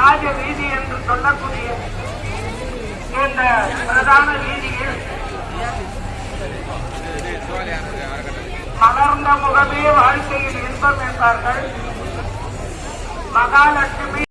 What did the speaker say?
ராஜ வீதி என்று சொல்லக்கூடிய இந்த பிரதான வீதியில் மலர்ந்த முகமே வாழ்க்கையில் இன்பம் என்பார்கள். மகாலட்சுமி